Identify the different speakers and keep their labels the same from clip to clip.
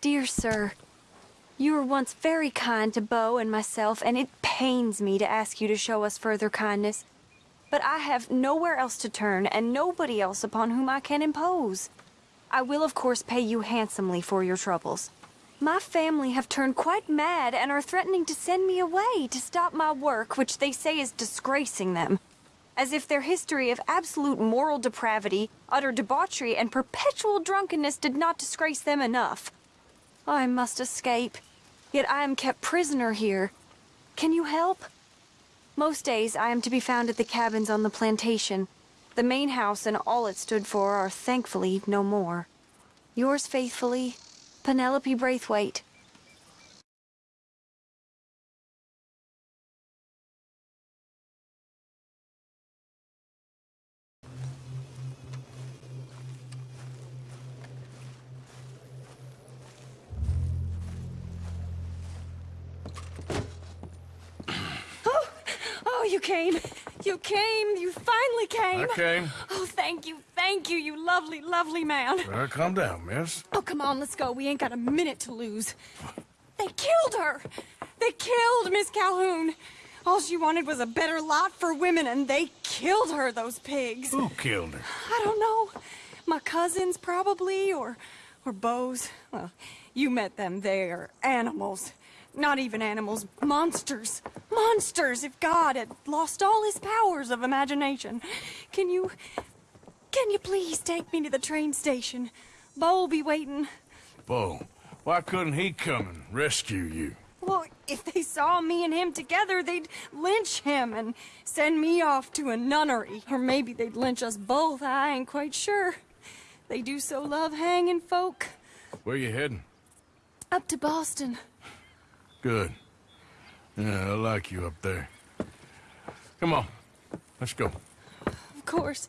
Speaker 1: Dear sir, you were once very kind to Beau and myself, and it pains me to ask you to show us further kindness. But I have nowhere else to turn, and nobody else upon whom I can impose. I will, of course, pay you handsomely for your troubles. My family have turned quite mad and are threatening to send me away to stop my work, which they say is disgracing them. As if their history of absolute moral depravity, utter debauchery, and perpetual drunkenness did not disgrace them enough. I must escape, yet I am kept prisoner here. Can you help? Most days I am to be found at the cabins on the plantation. The main house and all it stood for are thankfully no more. Yours faithfully, Penelope Braithwaite. You came. You came. You finally came.
Speaker 2: I came.
Speaker 1: Oh, thank you, thank you, you lovely, lovely man.
Speaker 2: Uh, calm down, miss.
Speaker 1: Oh, come on, let's go. We ain't got a minute to lose. They killed her. They killed Miss Calhoun. All she wanted was a better lot for women, and they killed her, those pigs.
Speaker 2: Who killed her?
Speaker 1: I don't know. My cousins, probably, or, or Beau's. Well, you met them. They're animals. Not even animals, monsters. Monsters, if God had lost all his powers of imagination. Can you... Can you please take me to the train station? Beau'll be waiting.
Speaker 2: Beau. Why couldn't he come and rescue you?
Speaker 1: Well, if they saw me and him together, they'd lynch him and send me off to a nunnery. Or maybe they'd lynch us both, I ain't quite sure. They do so love hanging folk.
Speaker 2: Where you heading?
Speaker 1: Up to Boston.
Speaker 2: Good. Yeah, I like you up there. Come on. Let's go.
Speaker 1: Of course.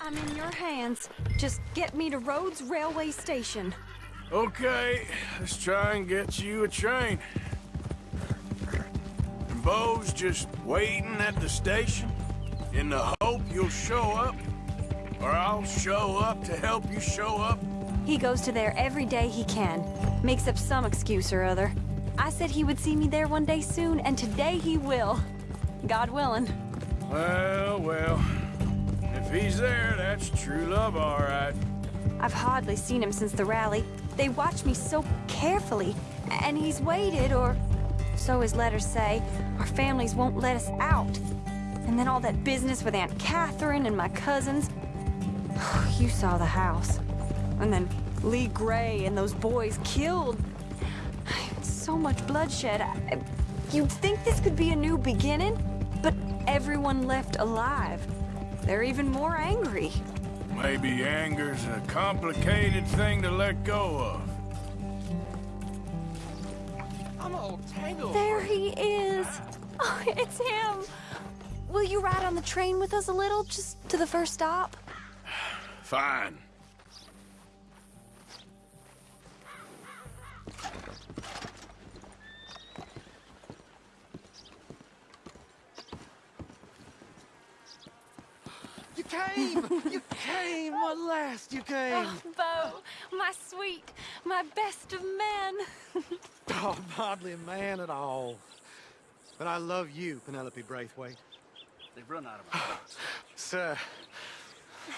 Speaker 1: I'm in your hands. Just get me to Rhodes Railway Station.
Speaker 2: Okay, let's try and get you a train. And Beau's just waiting at the station in the hope you'll show up. Or I'll show up to help you show up.
Speaker 1: He goes to there every day he can. Makes up some excuse or other. I said he would see me there one day soon, and today he will. God willing.
Speaker 2: Well, well. If he's there, that's true love, all right.
Speaker 1: I've hardly seen him since the rally. They watch me so carefully, and he's waited, or so his letters say. Our families won't let us out. And then all that business with Aunt Catherine and my cousins. You saw the house. And then Leigh Gray and those boys killed. So much bloodshed. I- You'd think this could be a new beginning, but everyone left alive. They're even more angry.
Speaker 2: Maybe anger's a complicated thing to let go of.
Speaker 3: I'm all tangled.
Speaker 1: There he is. Oh, it's him. Will you ride on the train with us a little, just to the first stop?
Speaker 2: Fine.
Speaker 3: You came! You came! At last, you came!
Speaker 1: Oh, Beau, my sweet, my best of men.
Speaker 3: Oh, I'm hardly a man at all. But I love you, Penelope Braithwaite.
Speaker 4: They've run out of ideas.
Speaker 3: Sir,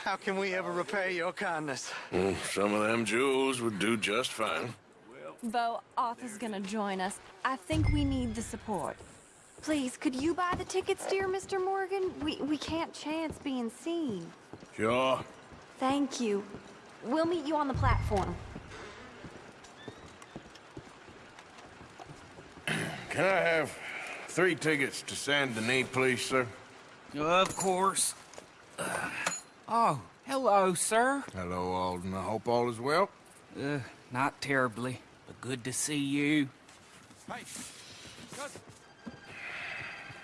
Speaker 3: how can we ever repay your kindness?
Speaker 2: Mm, some of them jewels would do just fine.
Speaker 1: Beau, Arthur's gonna join us. I think we need the support. Please, could you buy the tickets, dear Mr. Morgan? We, we can't chance being seen.
Speaker 2: Sure.
Speaker 1: Thank you. We'll meet you on the platform.
Speaker 2: Can I have three tickets to Saint Denis, please, sir?
Speaker 4: Of course. Uh, oh, hello, sir.
Speaker 2: Hello, Alden. I hope all is well.
Speaker 4: Uh, not terribly, but good to see you.
Speaker 3: Hey! Cousin!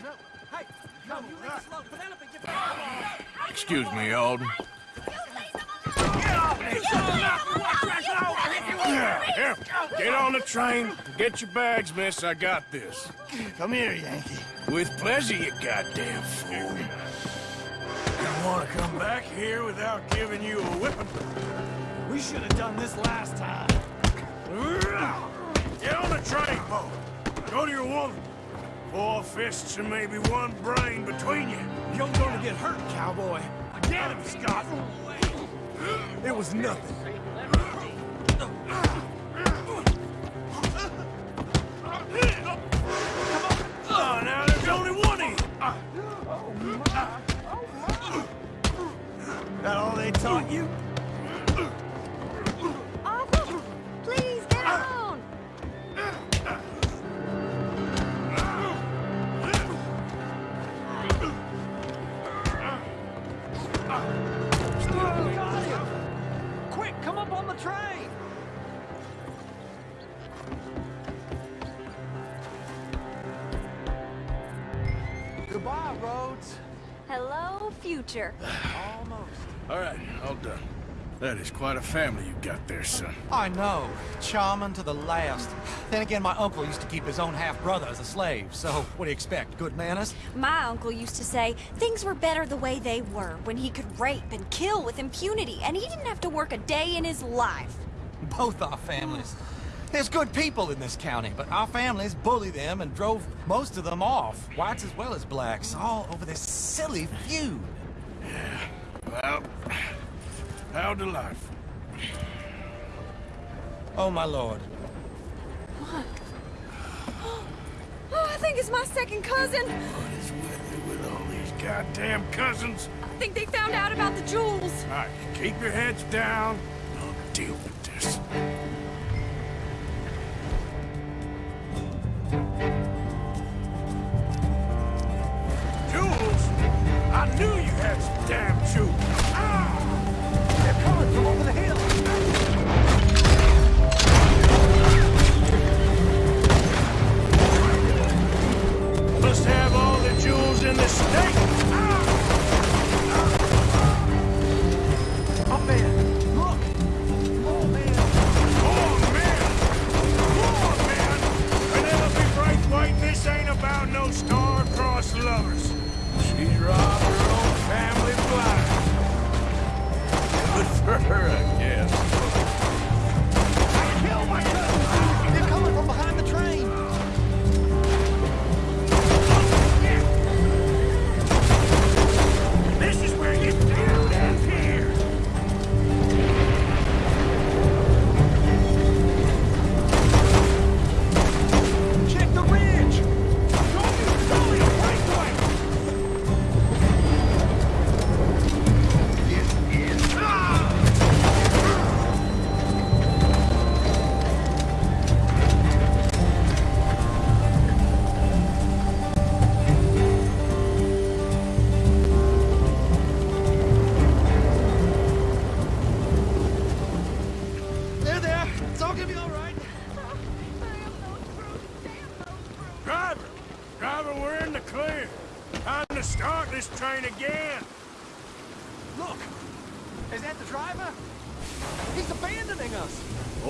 Speaker 3: No! Hey! No, you leave us! Penelope, get back!
Speaker 2: Excuse me, Alden. Get on the train. Get your bags, miss. I got this.
Speaker 3: Come here, Yankee.
Speaker 2: With pleasure, you goddamn fool. You want to come back here without giving you a whipping?
Speaker 3: We should have done this last time.
Speaker 2: Get on the train, Beau. Go to your woman. Four fists and maybe one brain between you.
Speaker 3: You're gonna get hurt, cowboy.
Speaker 2: Get him, Scott.
Speaker 3: It was nothing. That all they taught you?
Speaker 1: Uncle, please get.
Speaker 3: Quick, come up on the train! Goodbye, Rhodes.
Speaker 1: Hello, future.
Speaker 3: Almost.
Speaker 2: All right, all done. That is quite a family you got there, son.
Speaker 5: I know. Charming to the last. Then again, my uncle used to keep his own half-brother as a slave, so what do you expect? Good manners?
Speaker 1: My uncle used to say things were better the way they were when he could rape and kill with impunity, and he didn't have to work a day in his life.
Speaker 5: Both our families. There's good people in this county, but our families bullied them and drove most of them off, whites as well as blacks, all over this silly feud. Yeah.
Speaker 2: Well, how delightful.
Speaker 5: Oh, my lord. What?
Speaker 1: Oh, I think it's my second cousin.
Speaker 2: What is with it with all these goddamn cousins?
Speaker 1: I think they found out about the jewels.
Speaker 2: All right, keep your heads down. I'll deal with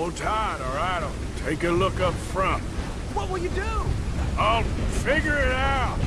Speaker 2: Hold tight, all right? I'll take a look up front.
Speaker 3: What will you do?
Speaker 2: I'll figure it out.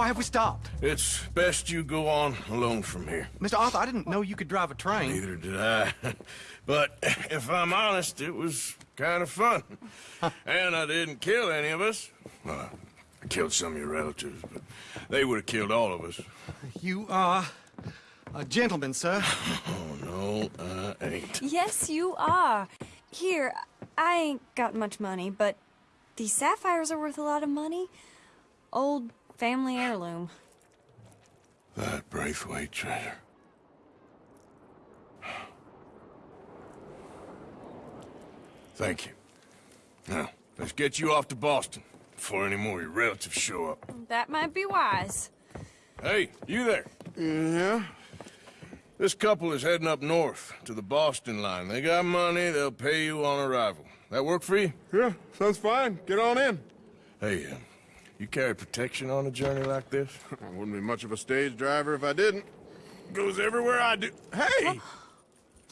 Speaker 3: Why have we stopped?
Speaker 2: It's best you go on alone from here.
Speaker 3: Mr. Arthur, I didn't know you could drive a train.
Speaker 2: Neither did I. but if I'm honest, it was kind of fun. and I didn't kill any of us. Well, I killed some of your relatives, but they would have killed all of us.
Speaker 3: You are a gentleman, sir.
Speaker 2: Oh, no, I ain't.
Speaker 1: Yes, you are. Here, I ain't got much money, but these sapphires are worth a lot of money. Old family heirloom.
Speaker 2: That Braithwaite treasure. Thank you. Now, let's get you off to Boston before any more of your relatives show up.
Speaker 1: That might be wise.
Speaker 2: Hey, you there? Yeah? This couple is heading up north to the Boston line. They got money, they'll pay you on arrival. That work for you?
Speaker 6: Yeah, sounds fine. Get on in.
Speaker 2: Hey, uh, you carry protection on a journey like this?
Speaker 6: I wouldn't be much of a stage driver if I didn't. Goes everywhere I do. Hey!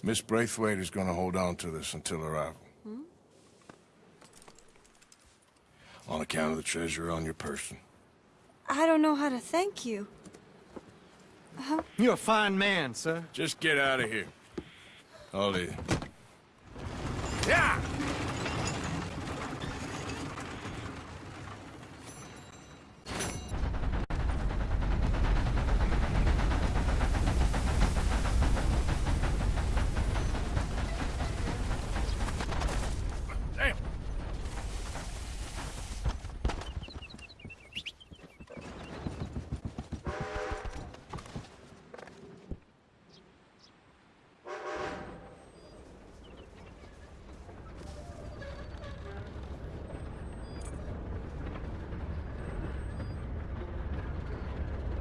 Speaker 2: Miss Braithwaite is gonna hold on to this until arrival. Hmm? On account of the treasure on your person.
Speaker 1: I don't know how to thank you. Uh-huh.
Speaker 3: You're a fine man, sir.
Speaker 2: Just get out of here. I'll leave.